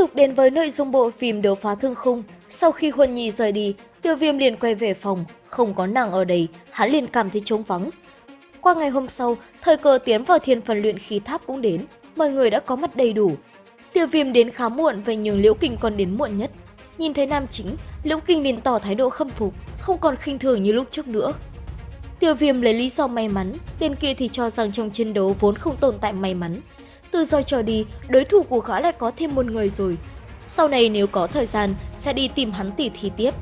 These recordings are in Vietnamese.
tục đến với nội dung bộ phim Đấu phá thương khung. Sau khi Huân Nhi rời đi, Tiêu Viêm liền quay về phòng, không có nàng ở đây, hắn liền cảm thấy trống vắng. Qua ngày hôm sau, thời cơ tiến vào thiên phần luyện khí tháp cũng đến, mọi người đã có mặt đầy đủ. Tiêu Viêm đến khá muộn và nhưng Liễu Kinh còn đến muộn nhất. Nhìn thấy nam chính, Liễu Kinh liền tỏ thái độ khâm phục, không còn khinh thường như lúc trước nữa. Tiêu Viêm lấy lý do may mắn, tên kia thì cho rằng trong chiến đấu vốn không tồn tại may mắn. Từ giờ trở đi, đối thủ của gã lại có thêm một người rồi. Sau này nếu có thời gian, sẽ đi tìm hắn tỉ thí tiếp.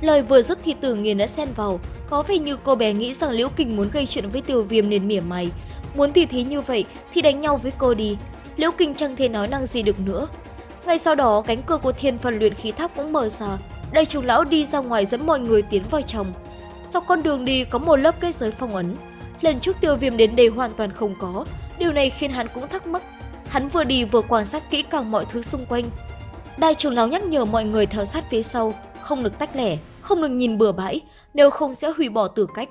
Lời vừa dứt thì Tử Nghiên đã xen vào, có vẻ như cô bé nghĩ rằng Liễu Kình muốn gây chuyện với Tiêu Viêm nên mỉa mày. Muốn tỉ thí như vậy thì đánh nhau với cô đi, Liễu Kình chẳng thể nói năng gì được nữa. Ngay sau đó, cánh cửa của thiên phần luyện khí tháp cũng mở ra. Đại trưởng lão đi ra ngoài dẫn mọi người tiến vào trong. Sau con đường đi có một lớp kết giới phong ấn. Lần trước tiêu viêm đến đây hoàn toàn không có. Điều này khiến hắn cũng thắc mắc. Hắn vừa đi vừa quan sát kỹ càng mọi thứ xung quanh. Đại trưởng lão nhắc nhở mọi người theo sát phía sau, không được tách lẻ, không được nhìn bừa bãi, nếu không sẽ hủy bỏ tử cách.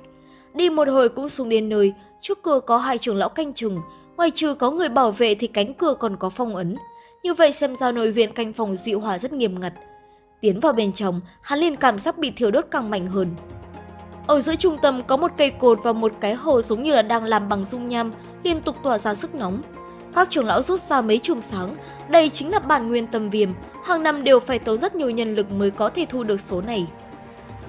Đi một hồi cũng xuống đến nơi, trước cửa có hai trưởng lão canh chừng, ngoài trừ có người bảo vệ thì cánh cửa còn có phong ấn. Như vậy xem ra nội viện canh phòng dịu hòa rất nghiêm ngặt. Tiến vào bên trong, hắn liền cảm giác bị thiêu đốt càng mạnh hơn. Ở giữa trung tâm có một cây cột và một cái hồ giống như là đang làm bằng dung nham, liên tục tỏa ra sức nóng. Các trưởng lão rút ra mấy chùm sáng, đây chính là bản nguyên tâm viêm, hàng năm đều phải tốn rất nhiều nhân lực mới có thể thu được số này.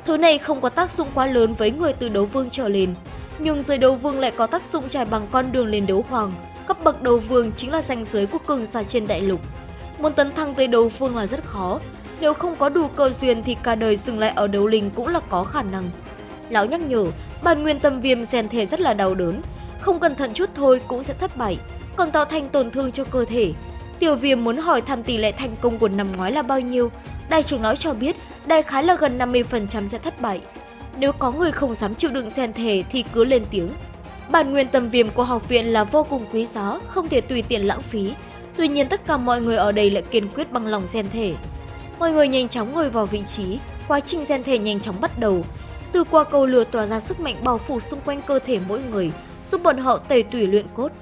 Thứ này không có tác dụng quá lớn với người từ đấu vương trở lên, nhưng dưới đấu vương lại có tác dụng trải bằng con đường lên đấu hoàng. Cấp bậc đấu vương chính là ranh giới của cường giả trên đại lục. Muốn tấn thăng tới đấu vương là rất khó, nếu không có đủ cơ duyên thì cả đời dừng lại ở đấu linh cũng là có khả năng. Lão nhắc nhở, bản nguyên tâm viêm rèn thể rất là đau đớn, không cẩn thận chút thôi cũng sẽ thất bại, còn tạo thành tổn thương cho cơ thể. Tiểu viêm muốn hỏi thăm tỷ lệ thành công của năm ngoái là bao nhiêu, đại trưởng nói cho biết đại khái là gần 50% sẽ thất bại. Nếu có người không dám chịu đựng gen thể thì cứ lên tiếng. Bản nguyên tâm viêm của học viện là vô cùng quý giá, không thể tùy tiện lãng phí. Tuy nhiên tất cả mọi người ở đây lại kiên quyết bằng lòng gen thể. Mọi người nhanh chóng ngồi vào vị trí, quá trình gen thể nhanh chóng bắt đầu. Từ qua cầu lửa tỏa ra sức mạnh bao phủ xung quanh cơ thể mỗi người, giúp bọn họ tẩy tủy luyện cốt.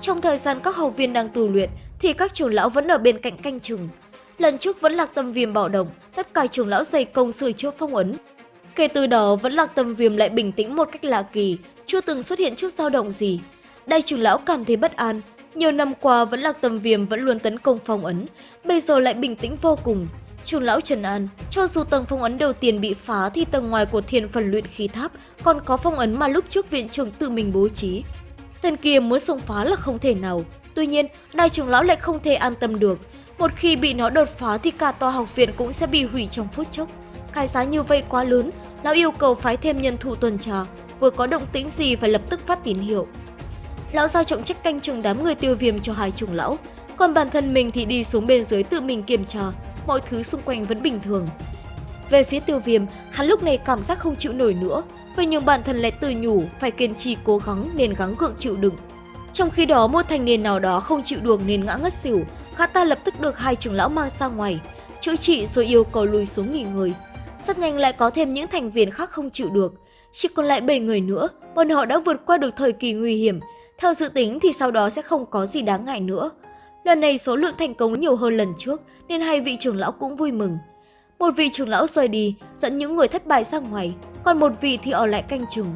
Trong thời gian các học viên đang tu luyện, thì các trưởng lão vẫn ở bên cạnh canh chừng. Lần trước vẫn lạc tâm viêm bạo động, tất cả trưởng lão dày công sửa chữa phong ấn. Kể từ đó vẫn lạc tâm viêm lại bình tĩnh một cách lạ kỳ, chưa từng xuất hiện chút dao động gì. Đại trưởng lão cảm thấy bất an, nhiều năm qua vẫn lạc tâm viêm vẫn luôn tấn công phong ấn, bây giờ lại bình tĩnh vô cùng. Trường lão Trần An, cho dù tầng phong ấn đầu tiên bị phá thì tầng ngoài của thiên phần luyện khí tháp còn có phong ấn mà lúc trước viện trưởng tự mình bố trí. Tên kia muốn xông phá là không thể nào, tuy nhiên đại trưởng lão lại không thể an tâm được. Một khi bị nó đột phá thì cả tòa học viện cũng sẽ bị hủy trong phút chốc. Cái giá như vậy quá lớn, lão yêu cầu phái thêm nhân thủ tuần tra, vừa có động tĩnh gì phải lập tức phát tín hiệu. Lão giao trọng trách canh chừng đám người tiêu viêm cho hai trưởng lão, còn bản thân mình thì đi xuống bên dưới tự mình kiểm tra, mọi thứ xung quanh vẫn bình thường. Về phía tiêu viêm, hắn lúc này cảm giác không chịu nổi nữa, vậy nhưng bản thân lại tự nhủ phải kiên trì cố gắng nên gắng gượng chịu đựng. Trong khi đó một thành niên nào đó không chịu được nên ngã ngất xỉu, khá ta lập tức được hai trưởng lão mang ra ngoài, chữa trị rồi yêu cầu lùi xuống nghỉ ngơi. Rất nhanh lại có thêm những thành viên khác không chịu được, chỉ còn lại 7 người nữa, bọn họ đã vượt qua được thời kỳ nguy hiểm. Theo dự tính thì sau đó sẽ không có gì đáng ngại nữa. Lần này số lượng thành công nhiều hơn lần trước nên hai vị trưởng lão cũng vui mừng. Một vị trưởng lão rời đi, dẫn những người thất bại ra ngoài, còn một vị thì ở lại canh chừng.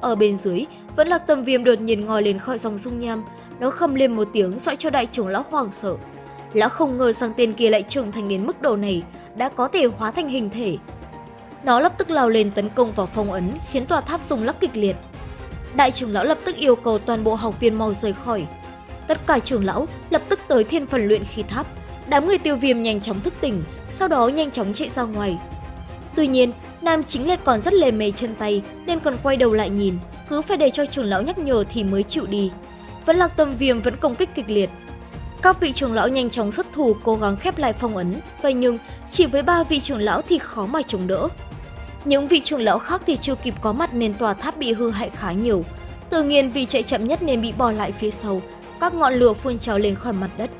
Ở bên dưới, vẫn là tầm viêm đột nhiên ngồi lên khỏi dòng dung nham, nó khâm lên một tiếng dọa cho đại trưởng lão hoảng sợ. Lão không ngờ rằng tên kia lại trưởng thành đến mức độ này, đã có thể hóa thành hình thể. Nó lập tức lao lên tấn công vào phong ấn, khiến tòa tháp rung lắc kịch liệt. Đại trưởng lão lập tức yêu cầu toàn bộ học viên mau rời khỏi. Tất cả trưởng lão lập tức tới thiên phần luyện khí tháp, Đám người tiêu viêm nhanh chóng thức tỉnh, sau đó nhanh chóng chạy ra ngoài. Tuy nhiên, nam chính lại còn rất lề mề chân tay nên còn quay đầu lại nhìn, cứ phải để cho trưởng lão nhắc nhở thì mới chịu đi. Vẫn lạc tâm viêm vẫn công kích kịch liệt. Các vị trưởng lão nhanh chóng xuất thủ cố gắng khép lại phong ấn, vậy nhưng chỉ với ba vị trưởng lão thì khó mà chống đỡ. Những vị trưởng lão khác thì chưa kịp có mặt nên tòa tháp bị hư hại khá nhiều. Tự nhiên vì chạy chậm nhất nên bị bỏ lại phía sau, các ngọn lửa phun trào lên khỏi mặt đất.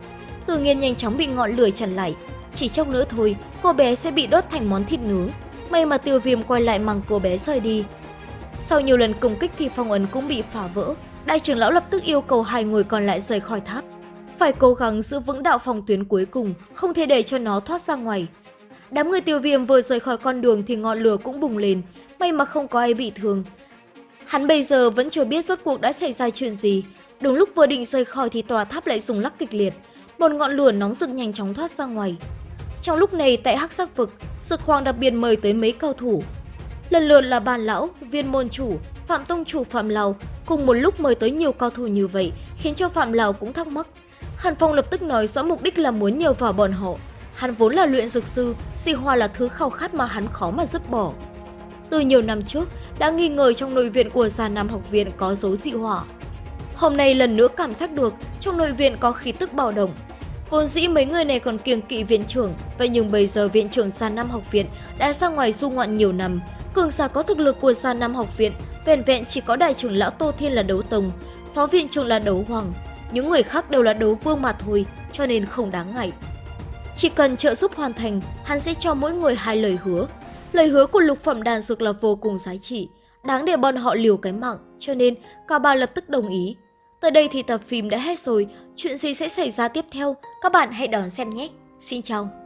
Tự nhiên nhanh chóng bị ngọn lửa chặn lại. Chỉ trong nữa thôi, cô bé sẽ bị đốt thành món thịt nướng. May mà tiêu viêm quay lại mang cô bé rời đi. Sau nhiều lần công kích thì phong ấn cũng bị phá vỡ. Đại trưởng lão lập tức yêu cầu hai người còn lại rời khỏi tháp. phải cố gắng giữ vững đạo phòng tuyến cuối cùng, không thể để cho nó thoát ra ngoài. Đám người tiêu viêm vừa rời khỏi con đường thì ngọn lửa cũng bùng lên, may mà không có ai bị thương. Hắn bây giờ vẫn chưa biết rốt cuộc đã xảy ra chuyện gì. Đúng lúc vừa định rời khỏi thì tòa tháp lại rung lắc kịch liệt. Một ngọn lửa nóng rực nhanh chóng thoát ra ngoài. Trong lúc này tại Hắc Sắc Vực, Dực Hoàng đặc biệt mời tới mấy cao thủ. Lần lượt là bàn lão, viên môn chủ, Phạm Tông chủ Phạm Lào cùng một lúc mời tới nhiều cao thủ như vậy khiến cho Phạm Lào cũng thắc mắc. Hàn Phong lập tức nói rõ mục đích là muốn nhờ vào bọn họ. Hắn vốn là luyện dược sư, dị hoa là thứ khao khát mà hắn khó mà dứt bỏ. Từ nhiều năm trước, đã nghi ngờ trong nội viện của Già Nam học viện có dấu dị hỏa. Hôm nay lần nữa cảm giác được trong nội viện có khí tức bạo động. Vốn dĩ mấy người này còn kiêng kỵ viện trưởng, vậy nhưng bây giờ viện trưởng Sa Nam học viện đã ra ngoài du ngoạn nhiều năm. Cường giả có thực lực của Sa Nam học viện, vẹn vẹn chỉ có đại trưởng lão Tô Thiên là đấu tông, phó viện trưởng là đấu hoàng. Những người khác đều là đấu vương mà thôi, cho nên không đáng ngại. Chỉ cần trợ giúp hoàn thành, hắn sẽ cho mỗi người hai lời hứa. Lời hứa của lục phẩm đàn dược là vô cùng giá trị, đáng để bọn họ liều cái mạng, cho nên cả ba lập tức đồng ý. Tới đây thì tập phim đã hết rồi, chuyện gì sẽ xảy ra tiếp theo, các bạn hãy đón xem nhé. Xin chào!